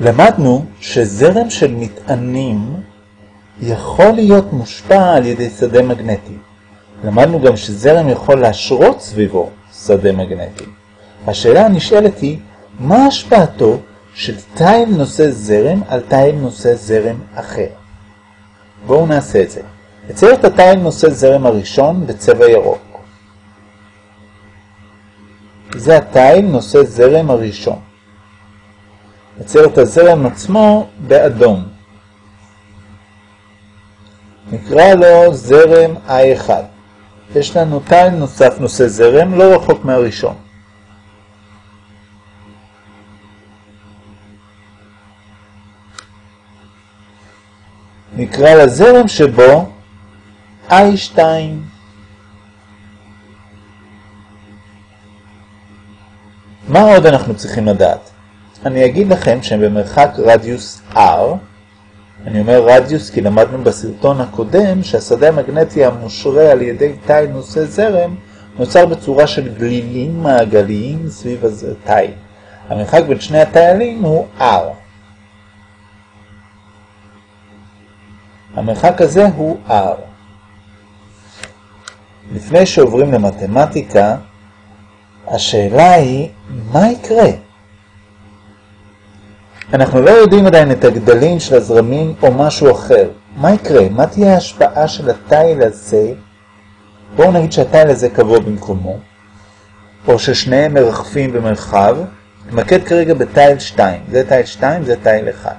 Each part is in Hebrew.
למדנו שזרם של מטענים יכול להיות מושפע על ידי שדה מגנטי. למדנו גם שזרם יכול להשרות סביבו שדה מגנטי. השאלה הנשאלת היא, מה השפעתו של תיל נושא זרם על תיל נושא זרם אחר? בואו נעשה את זה. נצייר את התיל נושא זרם הראשון בצבע ירוק. זה התיל נושא זרם הראשון. נצייר את הזרם עצמו באדום. נקרא לו זרם I1. יש לנו תיל נוסף נושא זרם, לא רחוק מהראשון. נקרא לזרם שבו I2. מה עוד אנחנו צריכים לדעת? אני אגיד לכם שהם במרחק רדיוס R, אני אומר רדיוס כי למדנו בסרטון הקודם שהשדה המגנטי המושרה על ידי תיל נושא זרם נוצר בצורה של גלילים מעגליים סביב התיל. המרחק בין שני התילים הוא R. המרחק הזה הוא R. לפני שעוברים למתמטיקה, השאלה היא, מה יקרה? אנחנו לא יודעים עדיין את הגדלים של הזרמים או משהו אחר. מה יקרה? מה תהיה ההשפעה של התיל הזה? בואו נגיד שהתיל הזה קבוע במקומו, או ששניהם מרחפים במרחב. נתמקד כרגע בתיל 2. זה תיל 2, זה תיל 1.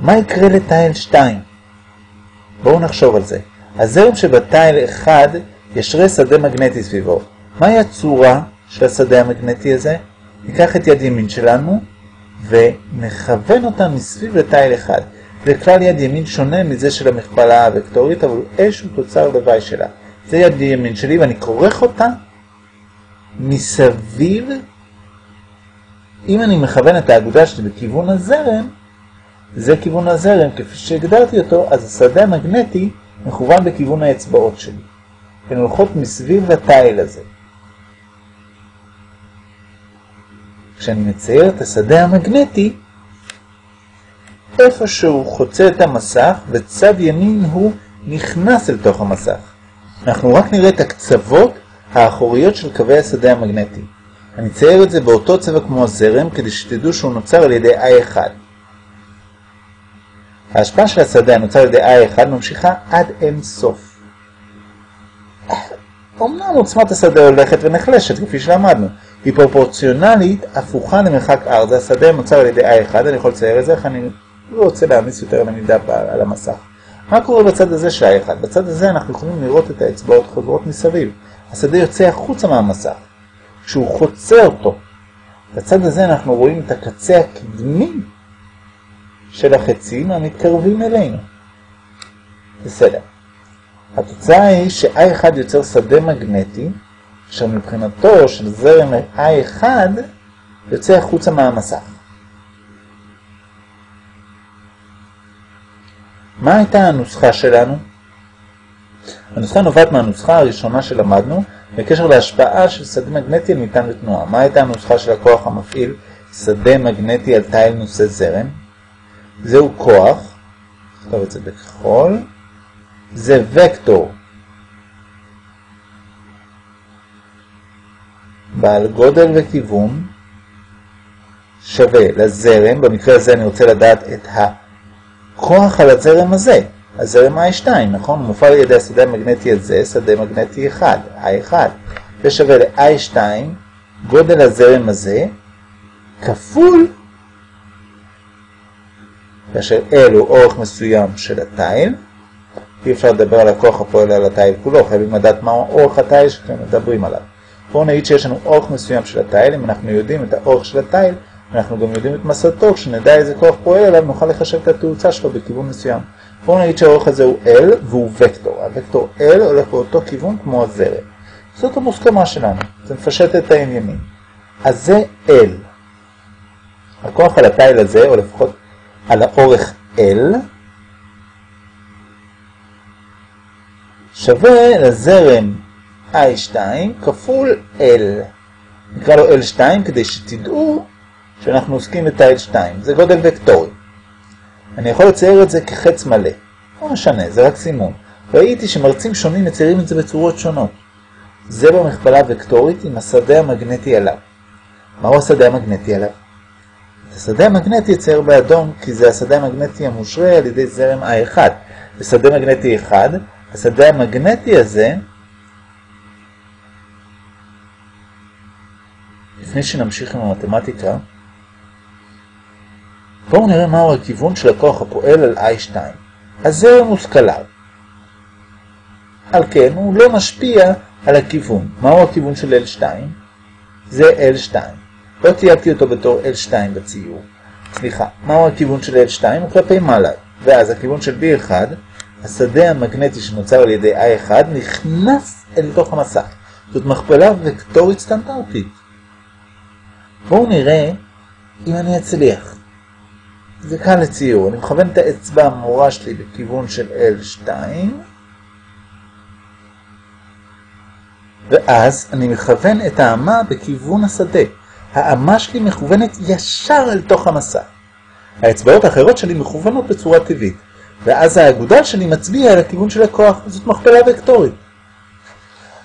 מה יקרה לתיל 2? בואו נחשוב על זה. הזרם שבתיל 1 ישרה שדה מגנטי סביבו. מהי הצורה של השדה המגנטי הזה? ניקח את יד ימין שלנו ונכוון אותה מסביב לתיל 1. זה כלל יד ימין שונה מזה של המכפלה הוקטורית, אבל איזשהו תוצר לוואי שלה. זה יד ימין שלי ואני כורך אותה מסביב. אם אני מכוון את האגודה שלי בכיוון הזרם, זה כיוון הזרם, כפי שהגדרתי אותו, אז השדה המגנטי מכוון בכיוון האצבעות שלי. הן הולכות מסביב לתיל הזה. כשאני מצייר את השדה המגנטי, איפה שהוא חוצה את המסך, וצד ימין הוא נכנס אל תוך המסך. אנחנו רק נראה את הקצוות האחוריות של קווי השדה המגנטי. אני אצייר את זה באותו צבע כמו הזרם, כדי שתדעו שהוא נוצר על ידי I1. ההשפעה של השדה הנוצר על ידי I1 ממשיכה עד אין סוף. אמנם עוצמת השדה הולכת ונחלשת, כפי שלמדנו. היא פרופורציונלית הפוכה למרחק R. זה השדה נוצר על ידי I1, אני יכול לצייר את זה, איך אני לא רוצה להעמיס יותר למידה על המסך. מה קורה בצד הזה של I1? בצד הזה אנחנו יכולים לראות את האצבעות חוזרות מסביב. השדה יוצא החוצה מהמסך. כשהוא חוצה אותו, בצד הזה אנחנו רואים את הקצה הקדמי של החצים המתקרבים אלינו. בסדר. התוצאה היא ש-I1 יוצר שדה מגנטי, אשר מבחינתו של זרם I1 יוצא החוצה מהמסך. מה הייתה הנוסחה שלנו? הנוסחה נובעת מהנוסחה הראשונה שלמדנו בקשר להשפעה של שדה מגנטי על מטען ותנועה. מה הייתה הנוסחה של הכוח המפעיל שדה מגנטי על תיל נושא זרם? זהו כוח, נכתוב את זה בכחול, זה וקטור בעל גודל וכיוון שווה לזרם, במקרה הזה אני רוצה לדעת את הכוח על הזרם הזה, הזרם I2, נכון? מופעל על ידי השדה המגנטי הזה, שדה מגנטי 1, I1, ושווה ל-I2, גודל הזרם הזה, כפול כאשר L הוא אורך מסוים של התיל, אי אפשר לדבר על הכוח הפועל על התיל כולו, חייבים לדעת מהו אורך התיל שאתם מדברים עליו. בואו נגיד שיש לנו אורך מסוים של התיל, אם אנחנו יודעים את האורך של התיל, אנחנו גם יודעים את מסתו, כשנדע איזה כוח פועל עליו, נוכל לחשב את התאוצה שלו בכיוון מסוים. בואו נגיד שהאורך הזה הוא L והוא וקטור. הוקטור L הולך באותו כיוון כמו הזרם. זאת המוסכמה שלנו, זה מפשט את העניינים. אז זה L. הכוח על התיל הזה, או לפחות על האורך L שווה לזרם I2 כפול L. נקרא לו L2 כדי שתדעו שאנחנו עוסקים בתיל 2, זה גודל וקטורי. אני יכול לצייר את זה כחץ מלא. לא משנה, זה רק סימון. ראיתי שמרצים שונים מציירים את זה בצורות שונות. זה במכפלה וקטורית עם השדה המגנטי עליו. מהו השדה המגנטי עליו? את השדה המגנטי יצייר באדום כי זה השדה המגנטי המושרה על ידי זרם I1. בשדה מגנטי 1, השדה המגנטי הזה, לפני שנמשיך עם המתמטיקה, בואו נראה מהו הכיוון של הכוח הפועל על I2. הזרם הוא סקלר. על כן הוא לא משפיע על הכיוון. מהו הכיוון של L2? זה L2. לא תייגתי אותו בתור L2 בציור. סליחה, מהו הכיוון של L2? הוא כלפי מעלה. ואז הכיוון של B1, השדה המגנטי שנוצר על ידי I1, נכנס אל תוך המסך. זאת מכפלה וקטורית סטנדרטית. בואו נראה אם אני אצליח. זה קל לציור. אני מכוון את האצבע המורה שלי בכיוון של L2, ואז אני מכוון את האמה בכיוון השדה. האמה שלי מכוונת ישר אל תוך המסע. האצבעות האחרות שלי מכוונות בצורה טבעית, ואז האגודל שלי מצביע על הכיוון של הכוח, זאת מכפלה וקטורית.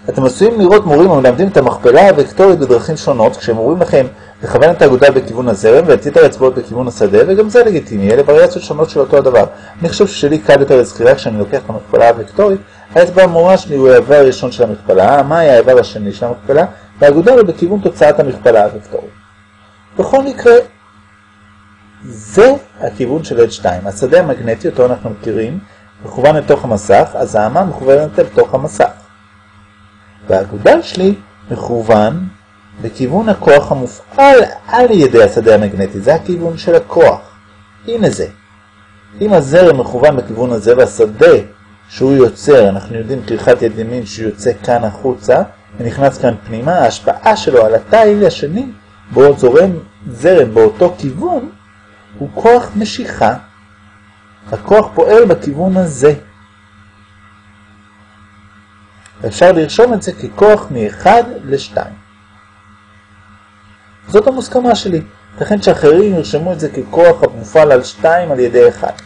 אתם עשויים לראות מורים המלמדים את המכפלה הוקטורית בדרכים שונות, כשהם אומרים לכם לכוון את האגודל בכיוון הזרם ואת יתר האצבעות בכיוון השדה, וגם זה לגיטימי, אלה וריאציות שונות של אותו הדבר. אני חושב ששלי קל יותר לזכירה כשאני לוקח את המכפלה הוקטורית, האצבע המורה שלי הוא האיבר הראשון של המכפלה, היה האיבר השני של המכפלה, והאגודל הוא בכיוון תוצאת המכפלה הוקטורית. בכל מקרה, זה הכיוון של H2. השדה המגנטי, אותו אנחנו מכירים, מכוון לתוך המסך, אז האמה מכוונת אל תוך המסך. והאגודל שלי מכוון בכיוון הכוח המופעל על ידי השדה המגנטי, זה הכיוון של הכוח. הנה זה. אם הזרם מכוון בכיוון הזה והשדה שהוא יוצר, אנחנו יודעים כריכת יד ימין שהוא יוצא כאן החוצה ונכנס כאן פנימה, ההשפעה שלו על התיל השני, בו זורם זרם באותו כיוון, הוא כוח משיכה. הכוח פועל בכיוון הזה. אפשר לרשום את זה ככוח מ-1 ל-2. זאת המוסכמה שלי. לכן שאחרים ירשמו את זה ככוח המופעל על 2 על ידי 1.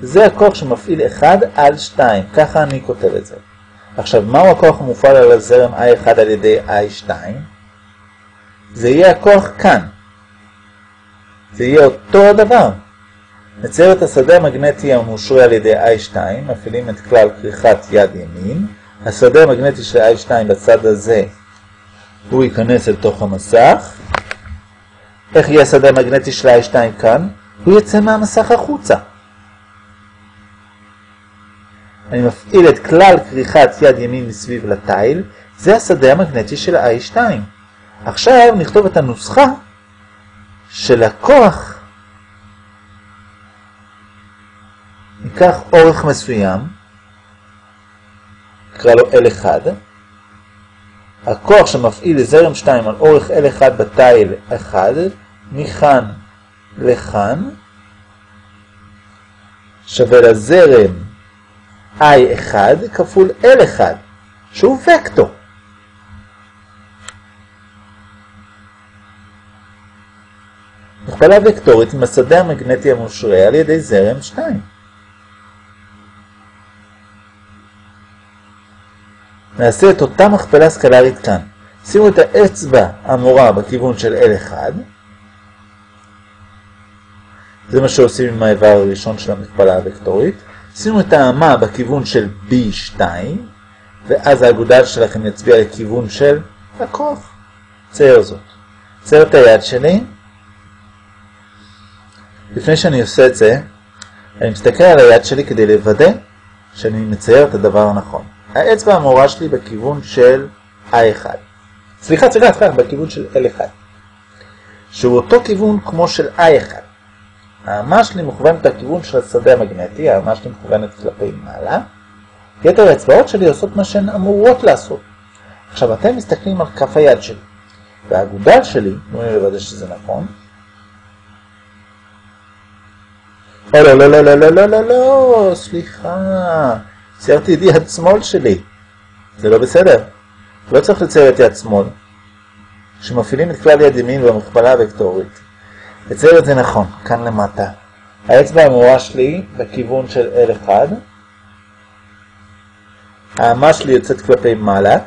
זה הכוח שמפעיל 1 על 2, ככה אני כותב את זה. עכשיו, מהו הכוח המופעל על הזרם I1 על ידי I2? זה יהיה הכוח כאן. זה יהיה אותו הדבר. נצייר את השדה המגנטי המושרה על ידי I2, מפעילים את כלל כריכת יד ימין. השדה המגנטי של I2 בצד הזה, הוא ייכנס אל תוך המסך. איך יהיה השדה המגנטי של I2 כאן? הוא יצא מהמסך החוצה. אני מפעיל את כלל כריכת יד ימין מסביב לתיל, זה השדה המגנטי של I2. עכשיו נכתוב את הנוסחה של הכוח ניקח אורך מסוים, נקרא לו L1, הכוח שמפעיל לזרם 2 על אורך L1 בתיל 1, מכאן לכאן, שווה לזרם I1 כפול L1, שהוא וקטור. מכפלה וקטורית עם השדה המגנטי המושרה על ידי זרם 2. נעשה את אותה מכפלה סקלרית כאן. שימו את האצבע המורה בכיוון של L1. זה מה שעושים עם האיבר הראשון של המכפלה הוקטורית. שימו את האמה בכיוון של B2, ואז האגודל שלכם יצביע לכיוון של הכוח. צייר זאת. צייר את היד שלי. לפני שאני עושה את זה, אני מסתכל על היד שלי כדי לוודא שאני מצייר את הדבר הנכון. האצבע המורה שלי בכיוון של ה1. סליחה, סליחה, סליחה, בכיוון של L1. שהוא אותו כיוון כמו של I1. האמה שלי מכוונת לכיוון של השדה המגנטי, האמה שלי מכוונת כלפי מעלה. יתר האצבעות שלי עושות מה שהן אמורות לעשות. עכשיו, אתם מסתכלים על כף היד שלי, והאגודל שלי, נו אני לוודא שזה נכון, אה, לא, לא, לא, לא, לא, לא, לא, לא, סליחה. ציירתי את יד שמאל שלי. זה לא בסדר. לא צריך לצייר את יד שמאל. שמפעילים את כלל יד ימין במכפלה הוקטורית. אצייר את זה נכון, כאן למטה. האצבע האמורה שלי בכיוון של L1, האמה שלי יוצאת כלפי מעלה,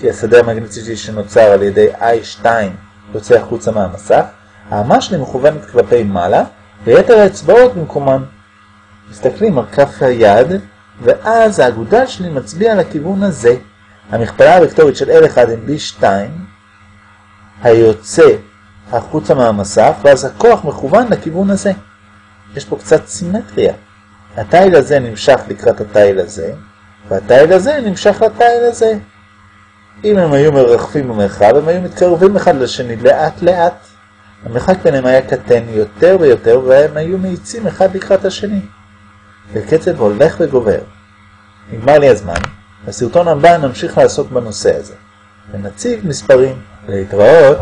כי השדה המגנטי שנוצר על ידי I2 יוצא החוצה מהמסך, האמה שלי מכוונת כלפי מעלה, ויתר האצבעות במקומן. מסתכלים על כף היד, ואז האגודל שלי מצביע לכיוון הזה. המכפלה הוקטורית של L1 עם B2, היוצא החוצה מהמסך, ואז הכוח מכוון לכיוון הזה. יש פה קצת סימטריה. התיל הזה נמשך לקראת התיל הזה, והתיל הזה נמשך לתיל הזה. אם הם היו מרחפים במרחב, הם היו מתקרבים אחד לשני לאט לאט. המרחק ביניהם היה קטן יותר ויותר, והם היו מאיצים אחד לקראת השני. בקצב הולך וגובר. נגמר לי הזמן, בסרטון הבא נמשיך לעסוק בנושא הזה, ונציב מספרים. להתראות.